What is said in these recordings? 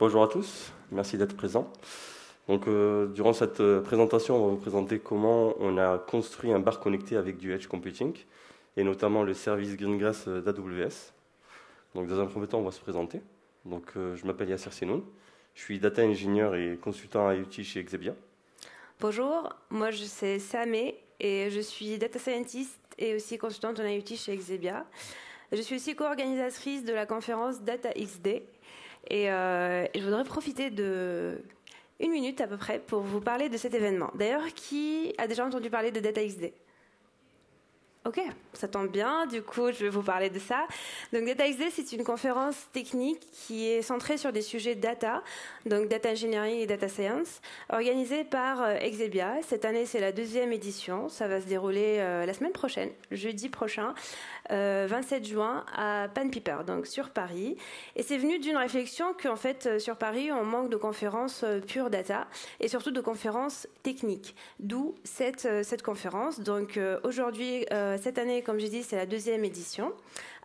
Bonjour à tous, merci d'être présents. Donc, euh, durant cette euh, présentation, on va vous présenter comment on a construit un bar connecté avec du Edge Computing, et notamment le service Greengrass euh, d'AWS. Donc, dans un premier temps, on va se présenter. Donc, je m'appelle Yasser Senoun, je suis data engineer et consultant IoT chez Exebia. Bonjour, moi je suis Samé et je suis data scientist et aussi consultante en IoT chez Exebia. Je suis aussi co-organisatrice de la conférence Data XD et, et je voudrais profiter de une minute à peu près pour vous parler de cet événement. D'ailleurs, qui a déjà entendu parler de DataXD Ok, ça tombe bien. Du coup, je vais vous parler de ça. Donc, DataXD, c'est une conférence technique qui est centrée sur des sujets data, donc data engineering et data science, organisée par euh, Exebia. Cette année, c'est la deuxième édition. Ça va se dérouler euh, la semaine prochaine, jeudi prochain, 27 euh, juin, à Pan Piper, donc sur Paris. Et c'est venu d'une réflexion qu'en fait, sur Paris, on manque de conférences pure data et surtout de conférences techniques. D'où cette, cette conférence. Donc, aujourd'hui, euh, cette année, comme j'ai dit, c'est la deuxième édition.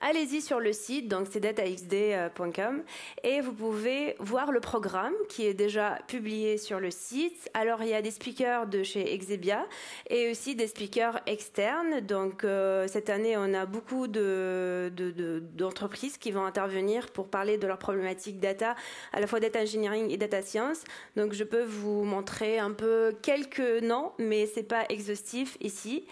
Allez-y sur le site, donc c'est dataxd.com, et vous pouvez voir le programme qui est déjà publié sur le site. Alors il y a des speakers de chez Exebia et aussi des speakers externes. Donc euh, cette année, on a beaucoup d'entreprises qui vont intervenir pour parler de leurs problématiques data, à la fois data engineering et data science. Donc je peux vous montrer un peu quelques noms, mais c'est pas exhaustif ici.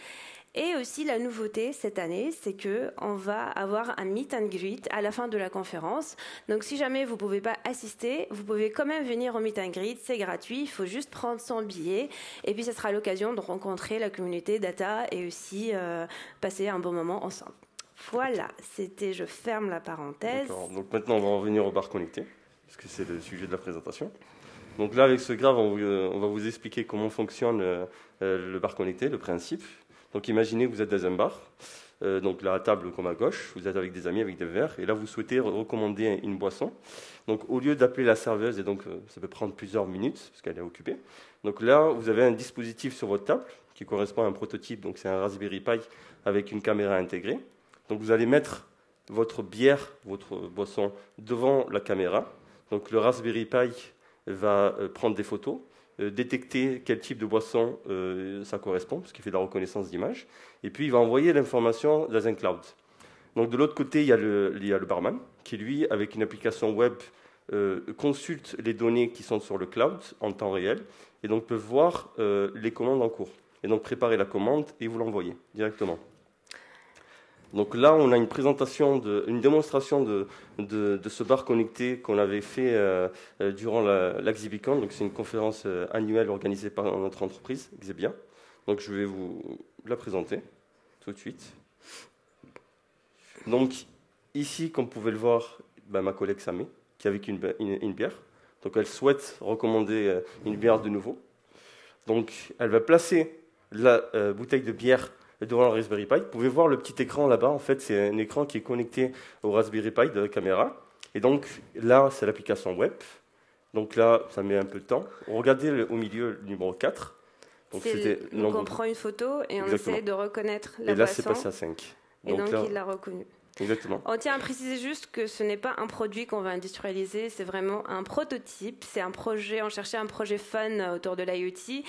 Et aussi la nouveauté cette année, c'est que on va avoir un meet and greet à la fin de la conférence. Donc si jamais vous pouvez pas assister, vous pouvez quand même venir au meet and greet, c'est gratuit, il faut juste prendre son billet et puis ce sera l'occasion de rencontrer la communauté data et aussi euh, passer un bon moment ensemble. Voilà, c'était je ferme la parenthèse. Donc maintenant on va revenir au bar connecté parce que c'est le sujet de la présentation. Donc là avec ce grave, on, va vous expliquer comment fonctionne euh, le bar connecté, le principe donc imaginez que vous êtes dans un bar, euh, donc la table comme à gauche, vous êtes avec des amis, avec des verres, et là vous souhaitez recommander une boisson. Donc au lieu d'appeler la serveuse, et donc euh, ça peut prendre plusieurs minutes parce qu'elle est occupée, donc là vous avez un dispositif sur votre table qui correspond à un prototype, donc c'est un Raspberry Pi avec une caméra intégrée. Donc vous allez mettre votre bière, votre boisson devant la caméra. Donc le Raspberry Pi va euh, prendre des photos détecter quel type de boisson euh, ça correspond, parce qu'il fait de la reconnaissance d'image, et puis il va envoyer l'information dans un cloud. Donc de l'autre côté, il y, a le, il y, a le, barman, qui lui, avec une application web, euh, consulte les données qui sont sur le cloud en temps réel, et donc peut voir les commandes en cours, et donc préparer la commande et vous l'envoyer directement. Donc là, on a une présentation, une démonstration de, ce bar connecté qu'on avait fait euh, euh, durant l'Axibicon. Donc c'est une conférence euh, annuelle organisée par notre entreprise, Xebia. Donc je vais vous la présenter tout de suite. Donc ici, comme vous pouvez le voir, ben, ma collègue Samé, qui a avec une, bière. Donc elle souhaite recommander une bière de nouveau. Donc elle va placer la bouteille de bière devant le Raspberry Pi. Vous pouvez voir le petit écran là-bas. En fait, c'est un écran qui est connecté au Raspberry Pi de la caméra. Et donc là, c'est l'application web. Donc là, ça met un peu de temps. Regardez au milieu le numéro 4. Donc, on prend une photo et on essaie de reconnaître la Et là, c'est passé à 5. Et donc, il l'a reconnu. Exactement. On tient à préciser juste que ce n'est pas un produit qu'on va industrialiser, c'est vraiment un prototype. C'est un projet, on cherchait un projet fun autour de l'IoT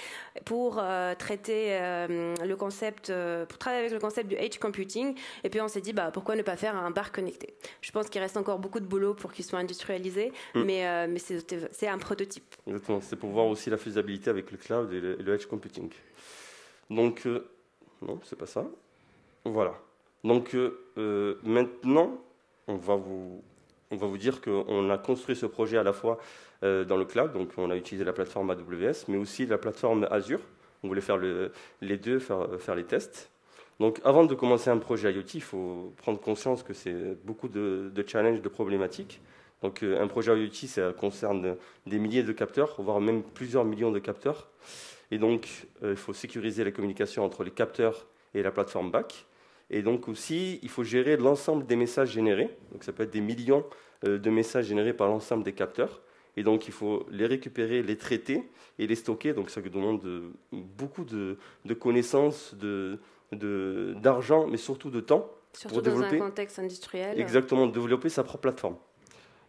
pour euh, traiter euh, le concept, euh, pour travailler avec le concept du edge computing. Et puis on s'est dit, bah, pourquoi ne pas faire un bar connecté? Je pense qu'il reste encore beaucoup de boulot pour qu'il soit industrialisé, mm. mais, mais c'est un prototype. Exactement, c'est pour voir aussi la faisabilité avec le cloud et le, le edge computing. Donc, non, c'est pas ça. Voilà. Donc euh, euh, maintenant, on va vous, dire qu'on a construit ce projet à la fois euh, dans le cloud, donc on a utilisé la plateforme AWS, mais aussi la plateforme Azure. On voulait faire les deux, faire, les tests. Donc avant de commencer un projet IoT, il faut prendre conscience que c'est beaucoup de, de, challenges, de problématiques. Donc un projet IoT, ça concerne des milliers de capteurs, voire même plusieurs millions de capteurs. Et donc il faut sécuriser la communication entre les capteurs et la plateforme back. Et donc aussi, il faut gérer l'ensemble des messages générés. Donc ça peut être des millions euh, de messages générés par l'ensemble des capteurs. Et donc il faut les récupérer, les traiter et les stocker. Donc ça demande beaucoup de, connaissances, d'argent, mais surtout de temps. Surtout pour développer, dans un contexte industriel. Exactement, développer sa propre plateforme.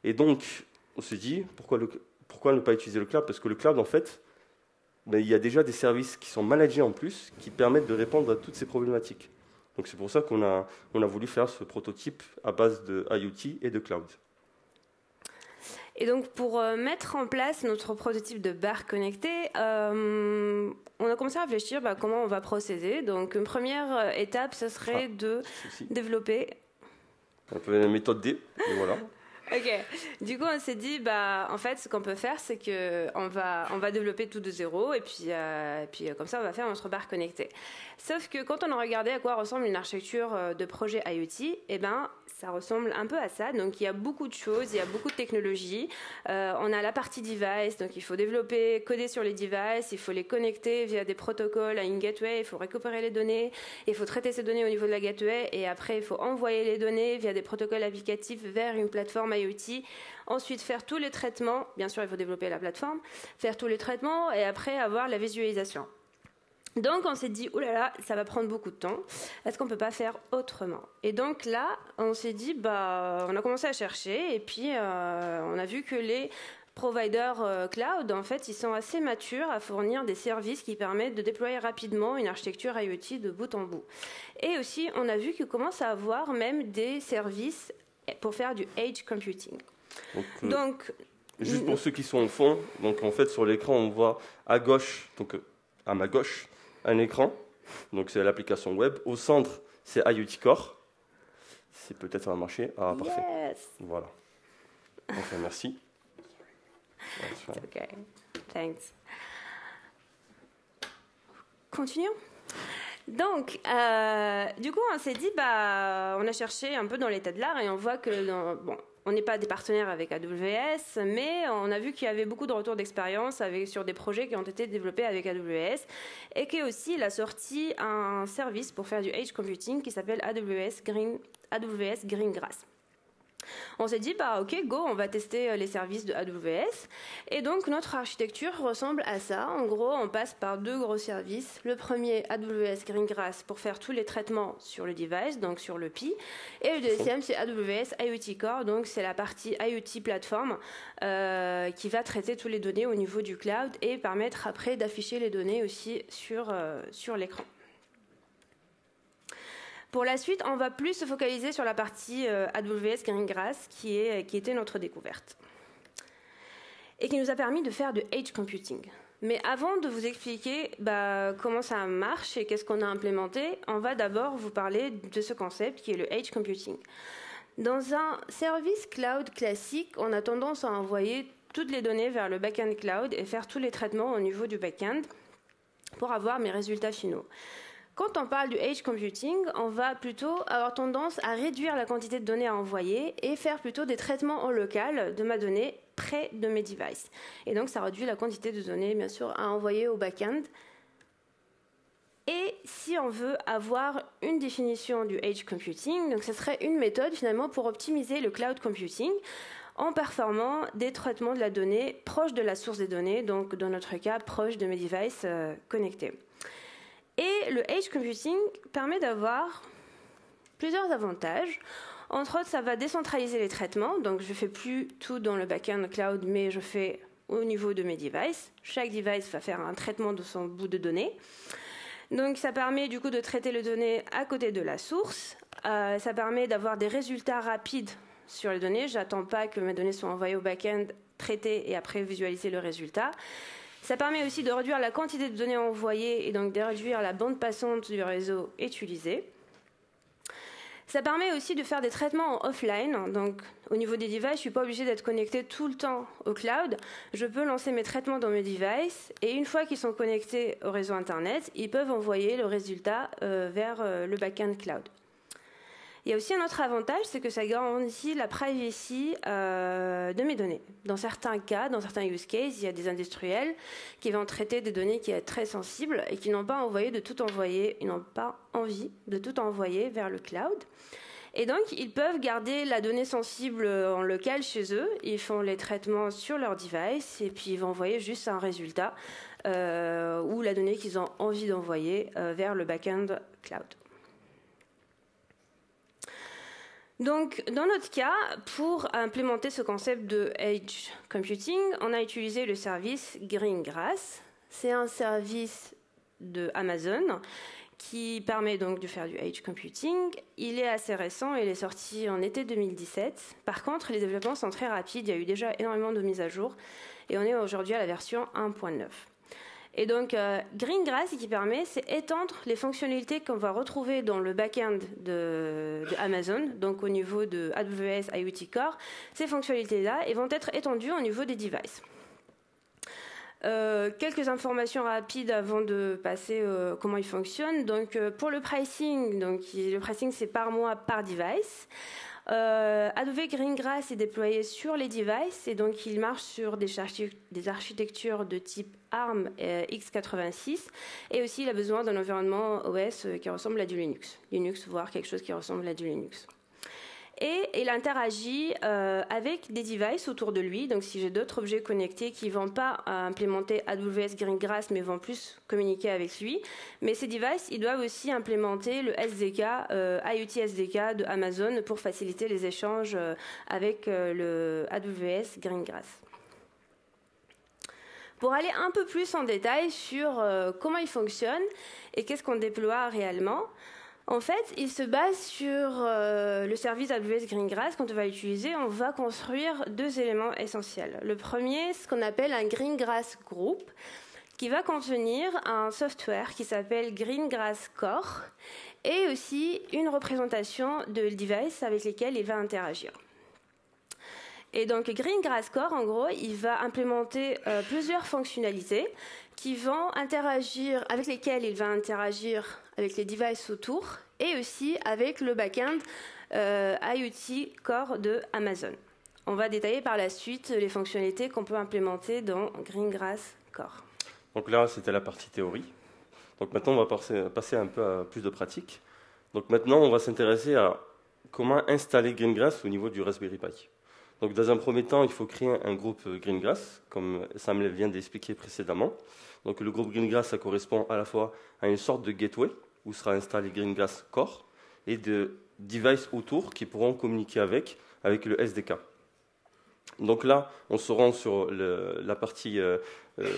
Et donc, on s'est dit, pourquoi, pourquoi ne pas utiliser le cloud? Parce que le cloud, en fait, ben, il y a déjà des services qui sont managés en plus, qui permettent de répondre à toutes ces problématiques. Donc c'est pour ça qu'on a, on a voulu faire ce prototype à base de IoT et de cloud. Et donc, pour euh, mettre en place notre prototype de bar connecté, euh, on a commencé à réfléchir bah, comment on va procéder. Donc, une première euh, étape, ce serait ah, de développer. Un peu la méthode D, et voilà. Ok. Du coup, on s'est dit, bah, en fait, ce qu'on peut faire, c'est que on va, on va développer tout de zéro, et puis, et puis comme ça, on va faire notre bar connecté. Sauf que quand on a regardé à quoi ressemble une architecture de projet IoT, eh ben, ça ressemble un peu à ça. Donc il y a beaucoup de choses, il y a beaucoup de technologies. Euh, on a la partie device, donc il faut développer, coder sur les devices, il faut les connecter via des protocoles à une gateway, il faut récupérer les données, il faut traiter ces données au niveau de la gateway et après il faut envoyer les données via des protocoles applicatifs vers une plateforme IoT. Ensuite, faire tous les traitements, bien sûr il faut développer la plateforme, faire tous les traitements et après avoir la visualisation. Donc on s'est dit, oulala, ça va prendre beaucoup de temps. Est-ce qu'on peut pas faire autrement? Et donc là, on s'est dit, bah, on a commencé à chercher et puis euh, on a vu que les providers euh, cloud, en fait, ils sont assez matures à fournir des services qui permettent de déployer rapidement une architecture IoT de bout en bout. Et aussi, on a vu qu'ils commencent à avoir même des services pour faire du edge computing. Donc, euh, juste pour ceux qui sont au fond, donc en fait sur l'écran on voit à gauche, donc à ma gauche, un écran, donc c'est l'application web. Au centre, c'est IoT Core. C'est peut-être ça va marcher. Ah, parfait. Voilà. Enfin, merci. Thanks. Continuons. Donc, euh, du coup, on s'est dit, bah, on a cherché un peu dans l'état de l'art et on voit que, on n'est pas des partenaires avec AWS, mais on a vu qu'il y avait beaucoup de retours d'expérience sur des projets qui ont été développés avec AWS et qu'il aussi a sorti un service pour faire du edge computing qui s'appelle AWS, Green, AWS Greengrass. On s'est dit, bah ok, go, on va tester euh, les services de AWS. Et donc notre architecture ressemble à ça. En gros, on passe par deux gros services. Le premier, AWS Greengrass, pour faire tous les traitements sur le device, donc sur le Pi. Et le deuxième, c'est AWS IoT Core, donc c'est la partie IoT plateforme euh, qui va traiter toutes les données au niveau du cloud et permettre après d'afficher les données aussi sur, euh, sur l'écran. Pour la suite, on va plus se focaliser sur la partie euh, AWS Greengrass qui, est, qui était notre découverte et qui nous a permis de faire de edge computing. Mais avant de vous expliquer bah, comment ça marche et qu'est-ce qu'on a implémenté, on va d'abord vous parler de ce concept qui est le edge computing. Dans un service cloud classique, on a tendance à envoyer toutes les données vers le backend cloud et faire tous les traitements au niveau du backend pour avoir mes résultats finaux. Quand on parle du edge computing, on va plutôt avoir tendance à réduire la quantité de données à envoyer et faire plutôt des traitements en local de ma donnée près de mes devices. Et donc ça réduit la quantité de données, bien sûr, à envoyer au back-end. Et si on veut avoir une définition du edge computing, donc ce serait une méthode finalement pour optimiser le cloud computing en performant des traitements de la donnée proche de la source des données, donc dans notre cas proche de mes devices euh, connectés. Et le edge computing permet d'avoir plusieurs avantages. Entre autres, ça va décentraliser les traitements. Donc, je ne fais plus tout dans le backend cloud, mais je fais au niveau de mes devices. Chaque device va faire un traitement de son bout de données. Donc, ça permet du coup de traiter les données à côté de la source. Euh, ça permet d'avoir des résultats rapides sur les données. J'attends pas que mes données soient envoyées au backend, traitées et après visualiser le résultat. Ça permet aussi de réduire la quantité de données envoyées et donc de réduire la bande passante du réseau utilisé. Ça permet aussi de faire des traitements en offline. Donc, au niveau des devices, je ne suis pas obligé d'être connecté tout le temps au cloud. Je peux lancer mes traitements dans mes devices et une fois qu'ils sont connectés au réseau Internet, ils peuvent envoyer le résultat euh, vers euh, le backend cloud. Il y a aussi un autre avantage, c'est que ça garantit la privacy euh, de mes données. Dans certains cas, dans certains use cases, il y a des industriels qui vont traiter des données qui sont très sensibles et qui n'ont pas envoyé de tout envoyer, ils n'ont pas envie de tout envoyer vers le cloud. Et donc, ils peuvent garder la donnée sensible en local chez eux. Ils font les traitements sur leur device et puis ils vont envoyer juste un résultat euh, ou la donnée qu'ils ont envie d'envoyer euh, vers le backend cloud. Donc, dans notre cas, pour implémenter ce concept de Edge Computing, on a utilisé le service Greengrass. C'est un service de Amazon qui permet donc de faire du Edge Computing. Il est assez récent, il est sorti en été 2017. Par contre, les développements sont très rapides, il y a eu déjà énormément de mises à jour et on est aujourd'hui à la version 1.9. Et donc, euh, Greengrass, ce qui permet, c'est étendre les fonctionnalités qu'on va retrouver dans le back-end de, Amazon, donc au niveau de AWS IoT Core. Ces fonctionnalités-là vont être étendues au niveau des devices. Euh, quelques informations rapides avant de passer euh, comment il fonctionne. Donc, pour le pricing, donc le pricing c'est par mois par device. Euh, Adobe Greengrass est déployé sur les devices et donc il marche sur des, architectures de type ARM x86 et aussi il a besoin d'un environnement OS qui ressemble à du Linux. Linux, voire quelque chose qui ressemble à du Linux et il interagit euh, avec des devices autour de lui. Donc, si j'ai d'autres objets connectés qui ne vont pas euh, implémenter AWS Greengrass, mais vont plus communiquer avec lui, mais ces devices, ils doivent aussi implémenter le SDK, euh, IoT SDK de Amazon pour faciliter les échanges avec le AWS Greengrass. Pour aller un peu plus en détail sur comment il fonctionne et qu'est-ce qu'on déploie réellement, en fait, il se base sur euh, le service AWS Greengrass. Quand on va l'utiliser, on va construire deux éléments essentiels. Le premier, ce qu'on appelle un Greengrass Group, qui va contenir un software qui s'appelle Greengrass Core et aussi une représentation de device avec lesquels il va interagir. Et donc Greengrass Core, en gros, il va implémenter euh, plusieurs fonctionnalités qui vont interagir, avec lesquelles il va interagir avec les devices autour et aussi avec le backend euh, IoT Core de Amazon. On va détailler par la suite les fonctionnalités qu'on peut implémenter dans Greengrass Core. Donc là, c'était la partie théorie. Donc maintenant, on va passer, un peu à plus de pratique. Donc maintenant, on va s'intéresser à comment installer Greengrass au niveau du Raspberry Pi. Donc dans un premier temps, il faut créer un groupe Greengrass, comme Samuel vient d'expliquer précédemment. Donc le groupe Greengrass, ça correspond à la fois à une sorte de gateway, où sera installé Greengrass Core, et de devices autour qui pourront communiquer avec, avec le SDK. Donc là, on se rend sur la partie, euh, euh,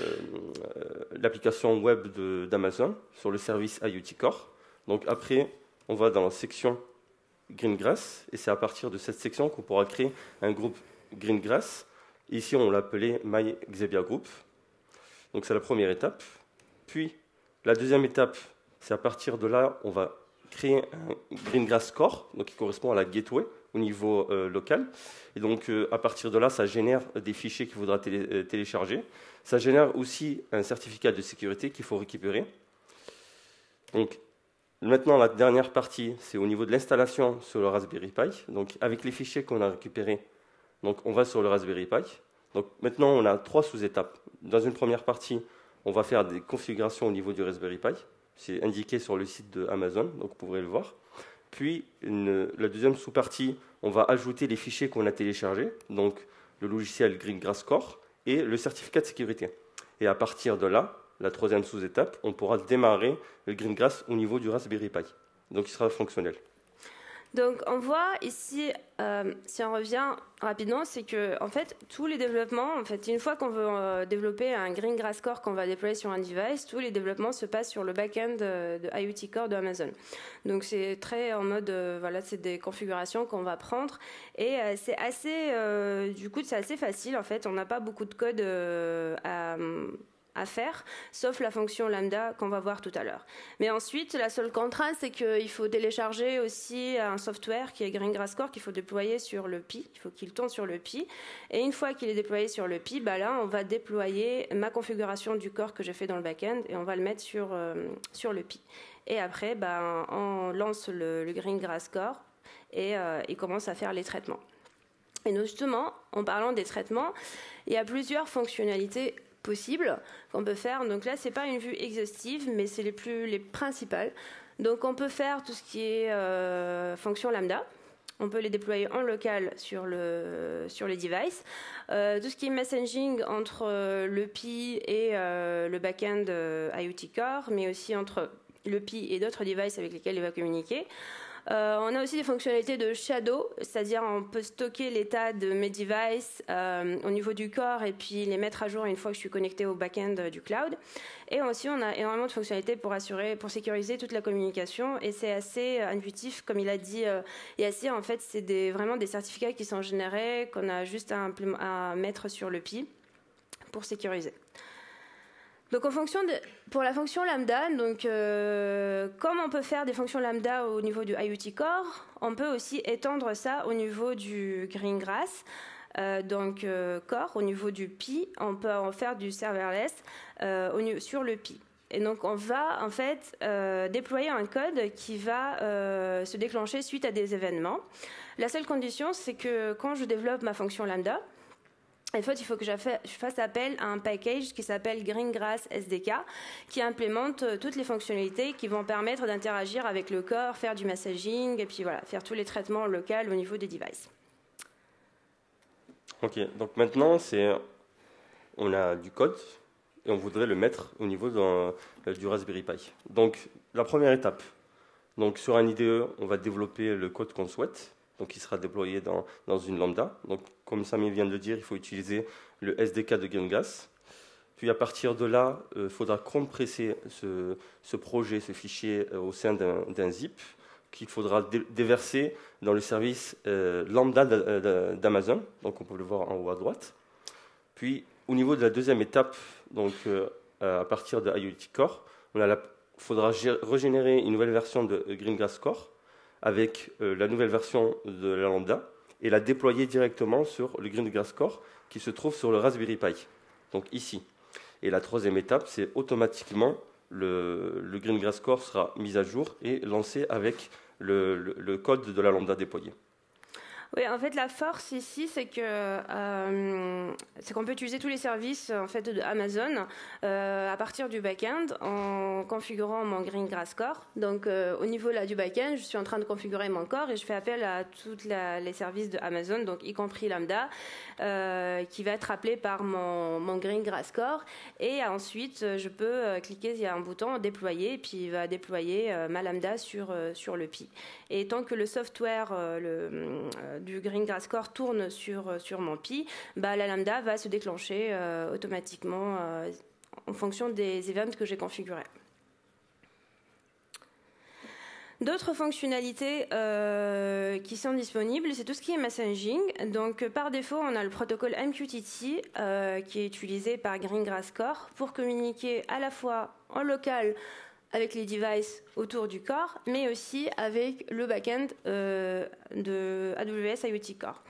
l'application web d'Amazon, sur le service IoT Core. Donc après, on va dans la section Greengrass, et c'est à partir de cette section qu'on pourra créer un groupe Greengrass. Ici, on l'appelait My Xebia Group. Donc c'est la première étape. Puis, la deuxième étape, c'est à partir de là, on va créer un Greengrass Core, donc qui correspond à la gateway au niveau euh, local. Et donc, euh, à partir de là, ça génère des fichiers qu'il faudra euh, télécharger. Ça génère aussi un certificat de sécurité qu'il faut récupérer. Donc, Maintenant, la dernière partie, c'est au niveau de l'installation sur le Raspberry Pi. Donc, avec les fichiers qu'on a récupérés, donc on va sur le Raspberry Pi. Donc, maintenant, on a trois sous-étapes. Dans une première partie, on va faire des configurations au niveau du Raspberry Pi. C'est indiqué sur le site de Amazon, donc vous pourrez le voir. Puis, la deuxième sous-partie, on va ajouter les fichiers qu'on a téléchargés, donc le logiciel Greengrass Core et le certificat de sécurité. Et à partir de là, la troisième sous-étape, on pourra démarrer le Greengrass au niveau du Raspberry Pi. Donc il sera fonctionnel. Donc on voit ici, euh, si on revient rapidement, c'est que en fait tous les développements, en fait une fois qu'on veut euh, développer un Greengrass Core qu'on va déployer sur un device, tous les développements se passent sur le back-end de, IoT Core de Amazon. Donc c'est très en mode, euh, voilà, c'est des configurations qu'on va prendre et c'est assez, du coup c'est assez facile en fait. On n'a pas beaucoup de code à à faire, sauf la fonction lambda qu'on va voir tout à l'heure. Mais ensuite, la seule contrainte, c'est qu'il faut télécharger aussi un software qui est Greengrass Core qu'il faut déployer sur le Pi. Il faut qu'il tourne sur le Pi. Et une fois qu'il est déployé sur le Pi, bah là, on va déployer ma configuration du core que j'ai fait dans le backend et on va le mettre sur, euh, sur le Pi. Et après, bah, on lance le, le Greengrass Core et euh, il commence à faire les traitements. Et justement, en parlant des traitements, il y a plusieurs fonctionnalités possibles qu'on peut faire. Donc là, c'est pas une vue exhaustive, mais c'est les plus les principales. Donc on peut faire tout ce qui est euh, fonction lambda. On peut les déployer en local sur, le, sur les devices. Euh, tout ce qui est messaging entre euh, le Pi et le backend IoT Core, mais aussi entre le Pi et d'autres devices avec lesquels il va communiquer. Euh, on a aussi des fonctionnalités de shadow, c'est-à-dire on peut stocker l'état de mes devices euh, au niveau du corps et puis les mettre à jour une fois que je suis connecté au back-end du cloud. Et aussi, on a énormément de fonctionnalités pour assurer, pour sécuriser toute la communication et c'est assez intuitif, comme il a dit Yassir. En fait, c'est vraiment des certificats qui sont générés qu'on a juste à, à mettre sur le PI pour sécuriser. Donc pour la fonction lambda, donc euh, comme on peut faire des fonctions lambda au niveau du IoT Core, on peut aussi étendre ça au niveau du Greengrass. Euh, donc euh, Core, au niveau du Pi, on peut en faire du serverless au, sur le Pi. Et donc on va en fait déployer un code qui va se déclencher suite à des événements. La seule condition, c'est que quand je développe ma fonction lambda, en fait, il faut que je fasse appel à un package qui s'appelle Greengrass SDK, qui implémente euh, toutes les fonctionnalités qui vont permettre d'interagir avec le corps, faire du messaging, et puis voilà, faire tous les traitements locaux au niveau des devices. Ok, donc maintenant, on a du code et on voudrait le mettre au niveau euh, du Raspberry Pi. Donc, la première étape, donc sur un IDE, on va développer le code qu'on souhaite donc il sera déployé dans, dans une lambda. Donc, comme Samy vient de le dire, il faut utiliser le SDK de GameGas. Puis à partir de là, il euh, faudra compresser ce, ce, projet, ce fichier euh, au sein d'un zip qu'il faudra déverser dans le service euh, lambda d'Amazon. Donc on peut le voir en haut à droite. Puis au niveau de la deuxième étape, donc à partir de IoT Core, il faudra régénérer une nouvelle version de GreenGrass Core avec euh, la nouvelle version de la Lambda et la déployer directement sur le Greengrass Core qui se trouve sur le Raspberry Pi, donc ici. Et la troisième étape, c'est automatiquement le, le Greengrass Core sera mis à jour et lancé avec le code de la Lambda déployé. Oui, en fait, la force ici, c'est que euh, c'est qu'on peut utiliser tous les services en fait euh, à partir du back-end en configurant mon Greengrass Core. Donc, euh, au niveau là du back-end, je suis en train de configurer mon core et je fais appel à tous les services de Amazon, donc y compris Lambda, qui va être appelé par mon, mon Greengrass Core. Et ensuite, je peux cliquer, il y a un bouton déployer, et puis il va déployer ma Lambda sur sur le Pi. Et tant que le software, le du Greengrass Core tourne sur, euh, sur mon Pi, bah, la lambda va se déclencher euh, automatiquement euh, en fonction des events que j'ai configurés. D'autres fonctionnalités qui sont disponibles, c'est tout ce qui est messaging. Donc, par défaut, on a le protocole MQTT qui est utilisé par Greengrass Core pour communiquer à la fois en local avec les devices autour du corps, mais aussi avec le backend euh, de AWS IoT Core.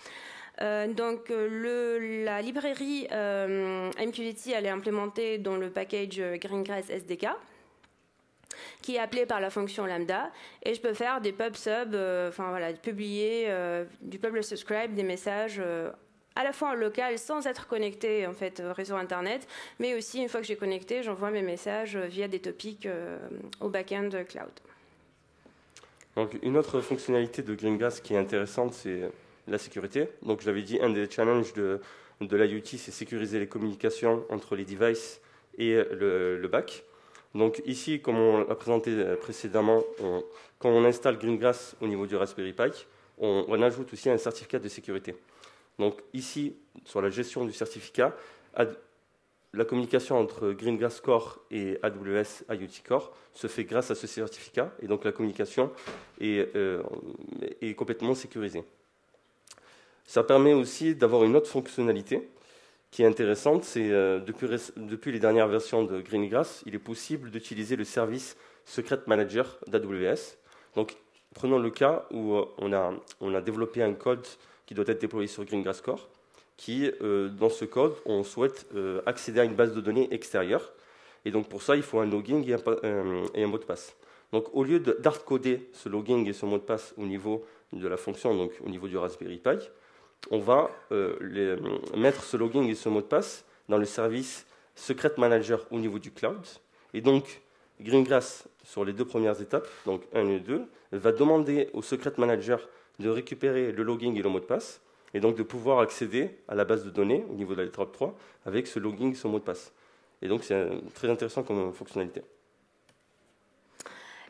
Euh, donc le, la librairie euh, MQTT elle est implémentée dans le package Greengrass SDK qui est appelé par la fonction lambda et je peux faire des pub sub, enfin voilà, publier du publish subscribe, des messages à la fois en local sans être connecté en fait au réseau internet, mais aussi une fois que j'ai connecté, j'envoie mes messages via des topics euh, au back-end cloud. Donc une autre fonctionnalité de GreenGas qui est intéressante, c'est la sécurité. Donc je l'avais dit, un des challenges de, de l'IoT, c'est sécuriser les communications entre les devices et le, back. Donc ici, comme on l'a présenté précédemment, quand on installe GreenGrass au niveau du Raspberry Pi, on ajoute aussi un certificat de sécurité. Donc ici, sur la gestion du certificat, la communication entre Greengrass Core et AWS IoT Core se fait grâce à ce certificat et donc la communication est, euh, complètement sécurisée. Ça permet aussi d'avoir une autre fonctionnalité qui est intéressante, c'est euh, depuis, les dernières versions de Greengrass, il est possible d'utiliser le service Secret Manager d'AWS. Donc prenons le cas où euh, on a développé un code qui doit être déployé sur Greengrass Core, qui, euh, dans ce code, on souhaite euh, accéder à une base de données extérieure. Et donc pour ça, il faut un login et un, euh, et un mot de passe. Donc au lieu d'hardcoder ce login et ce mot de passe au niveau de la fonction, donc au niveau du Raspberry Pi, on va mettre ce login et ce mot de passe dans le service Secret Manager au niveau du cloud. Et donc Greengrass, sur les deux premières étapes, donc 1 et 2, va demander au Secret Manager de récupérer le login et le mot de passe, et donc de pouvoir accéder à la base de données au niveau de la lettre 3 avec ce login et ce mot de passe. Et donc c'est très intéressant comme fonctionnalité.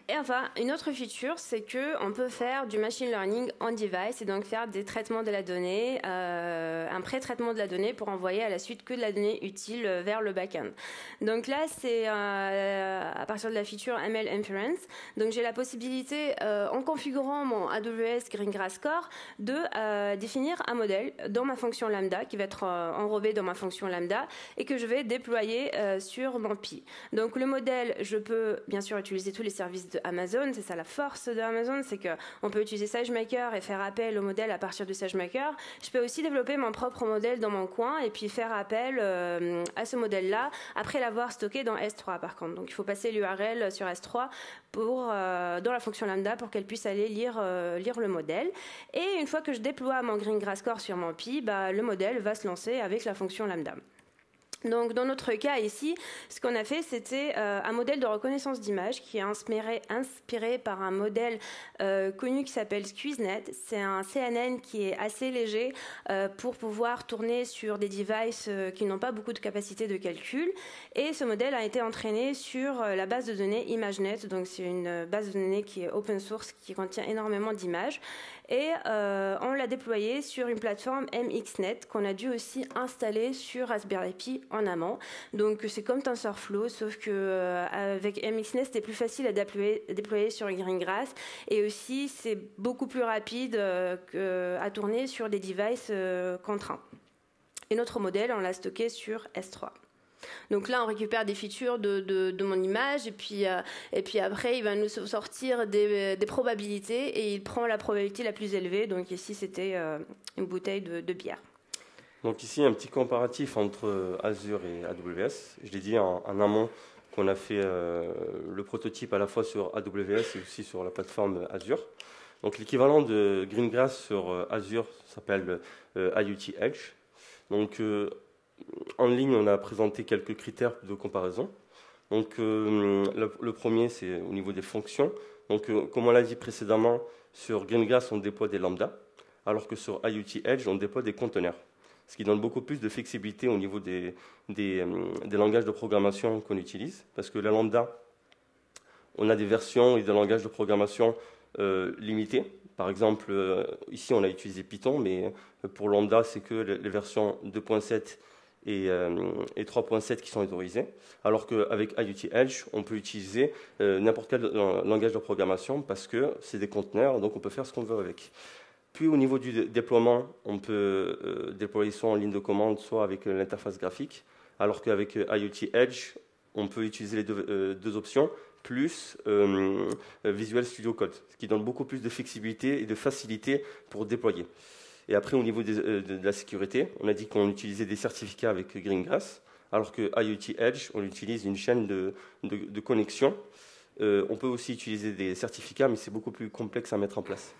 Et enfin, une autre feature, c'est que on peut faire du machine learning on device et donc faire des traitements de la donnée, euh, un pré-traitement de la donnée pour envoyer à la suite que de la donnée utile vers le back-end. Donc là, c'est euh, à partir de la feature ML Inference. Donc j'ai la possibilité, euh, en configurant mon AWS Greengrass Core, de définir un modèle dans ma fonction lambda qui va être enrobé dans ma fonction lambda et que je vais déployer sur mon Pi. Donc le modèle, je peux bien sûr utiliser tous les services de Amazon. C'est ça la force de Amazon, c'est qu'on peut utiliser SageMaker et faire appel au modèle à partir de SageMaker. Je peux aussi développer mon propre modèle dans mon coin et puis faire appel euh, à ce modèle-là après l'avoir stocké dans S3 par contre. Donc il faut passer l'URL sur S3 pour, euh, dans la fonction lambda pour qu'elle puisse aller lire, euh, lire le modèle. Et une fois que je déploie mon Greengrass Core sur mon Pi, bah, le modèle va se lancer avec la fonction lambda. Donc, dans notre cas ici, ce qu'on a fait, c'était euh, un modèle de reconnaissance d'image qui est inspiré, par un modèle euh, connu qui s'appelle SqueezeNet. C'est un CNN qui est assez léger euh, pour pouvoir tourner sur des devices qui n'ont pas beaucoup de capacité de calcul. Et ce modèle a été entraîné sur la base de données ImageNet. Donc, c'est une base de données qui est open source, qui contient énormément d'images et euh, on l'a déployé sur une plateforme MXNet qu'on a dû aussi installer sur Raspberry Pi en amont. Donc c'est comme TensorFlow, sauf que euh, avec MXNet c'était plus facile à déployer, déployer sur Greengrass et aussi c'est beaucoup plus rapide euh, à tourner sur des devices contraints. Et notre modèle, on l'a stocké sur S3. Donc là, on récupère des features de, mon image et puis, euh, et puis après, il va nous sortir des, probabilités et il prend la probabilité la plus élevée. Donc ici, c'était euh, une bouteille de, bière. Donc ici, un petit comparatif entre Azure et AWS. Je l'ai dit en, amont qu'on a fait euh, le prototype à la fois sur AWS et aussi sur la plateforme Azure. Donc l'équivalent de Greengrass sur Azure s'appelle IoT Edge. Donc en ligne, on a présenté quelques critères de comparaison. Donc, euh, le, premier, c'est au niveau des fonctions. Donc, euh, comme on l'a dit précédemment, sur Greengrass, on déploie des lambdas, alors que sur IoT Edge, on déploie des conteneurs. Ce qui donne beaucoup plus de flexibilité au niveau des, des, euh, langages de programmation qu'on utilise. Parce que la lambda, on a des versions et des langages de programmation limités. Par exemple, ici, on a utilisé Python, mais pour lambda, c'est que les versions 2.7 et, 3.7 euh, qui sont autorisés, alors qu'avec IoT Edge, on peut utiliser euh, n'importe quel langage de programmation parce que c'est des conteneurs, donc on peut faire ce qu'on veut avec. Puis au niveau du déploiement, on peut euh, déployer soit en ligne de commande, soit avec l'interface graphique, alors qu'avec IoT Edge, on peut utiliser les deux, options, plus Visual Studio Code, ce qui donne beaucoup plus de flexibilité et de facilité pour déployer. Et après, au niveau euh, de, la sécurité, on a dit qu'on utilisait des certificats avec Greengrass, alors que IoT Edge, on utilise une chaîne de, connexion. Euh, on peut aussi utiliser des certificats, mais c'est beaucoup plus complexe à mettre en place.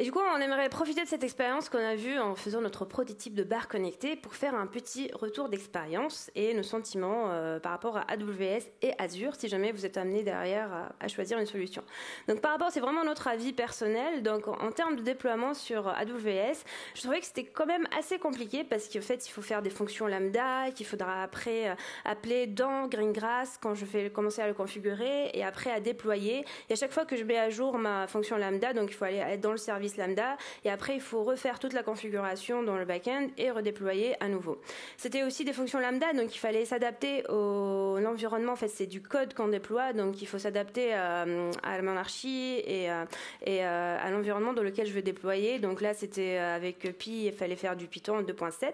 Et du coup, on aimerait profiter de cette expérience qu'on a vue en faisant notre prototype de bar connecté pour faire un petit retour d'expérience et nos sentiments euh, par rapport à AWS et Azure, si jamais vous êtes amené derrière à, choisir une solution. Donc par rapport, c'est vraiment notre avis personnel. Donc en, termes de déploiement sur AWS, je trouvais que c'était quand même assez compliqué parce qu'en fait, il faut faire des fonctions lambda, qu'il faudra après euh, appeler dans Greengrass quand je vais commencer à le configurer et après à déployer. Et à chaque fois que je mets à jour ma fonction lambda, donc il faut aller être dans le service lambda et après il faut refaire toute la configuration dans le back-end et redéployer à nouveau. C'était aussi des fonctions lambda, donc il fallait s'adapter au l'environnement. En fait, c'est du code qu'on déploie, donc il faut s'adapter euh, à la monarchie et, euh, euh, à l'environnement dans lequel je veux déployer. Donc là, c'était avec Pi, il fallait faire du Python 2.7.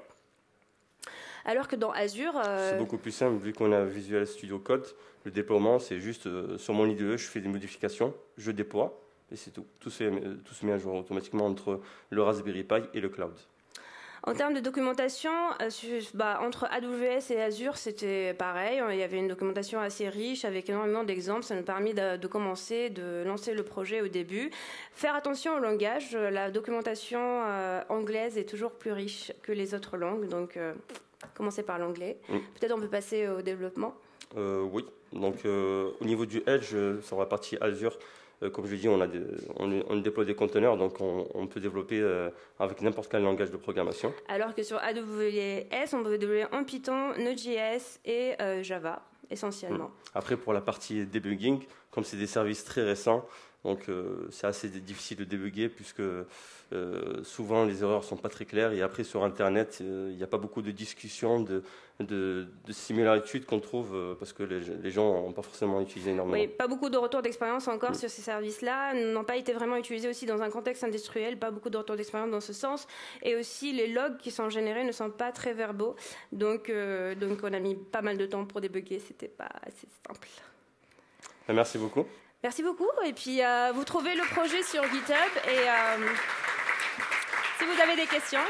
Alors que dans Azure. C'est beaucoup plus simple, vu qu'on a Visual Studio Code. Le déploiement, c'est juste sur mon IDE, je fais des modifications, je déploie et c'est tout. Tout se, tout se met à jour automatiquement entre le Raspberry Pi et le cloud. En termes de documentation, euh, bah, entre AWS et Azure, c'était pareil. Il y avait une documentation assez riche avec énormément d'exemples. Ça nous a permis de, commencer, de lancer le projet au début. Faire attention au langage. La documentation euh, anglaise est toujours plus riche que les autres langues. Donc, euh, commencer par l'anglais. Peut-être on peut passer au développement. oui. Donc, au niveau du Edge, sur la partie Azure, euh, comme je dit, on, a on, déploie des conteneurs, donc on, peut développer euh, avec n'importe quel langage de programmation. Alors que sur AWS, on peut développer en Python, Node.js et euh, Java essentiellement. Hmm. Après, pour la partie debugging, comme c'est des services très récents, donc c'est assez difficile de débugger puisque souvent les erreurs sont pas très claires et après sur Internet il n'y a pas beaucoup de discussions, de, de, similitudes qu'on trouve parce que les, gens n'ont pas forcément utilisé énormément. Oui, pas beaucoup de retours d'expérience encore mm. sur ces services-là, n'ont pas été vraiment utilisés aussi dans un contexte industriel, pas beaucoup de retours d'expérience dans ce sens et aussi les logs qui sont générés ne sont pas très verbaux. Donc, donc on a mis pas mal de temps pour débugger, c'était pas assez simple. Merci beaucoup. Merci beaucoup. Et puis, euh, vous trouvez le projet sur GitHub. Et euh, si vous avez des questions.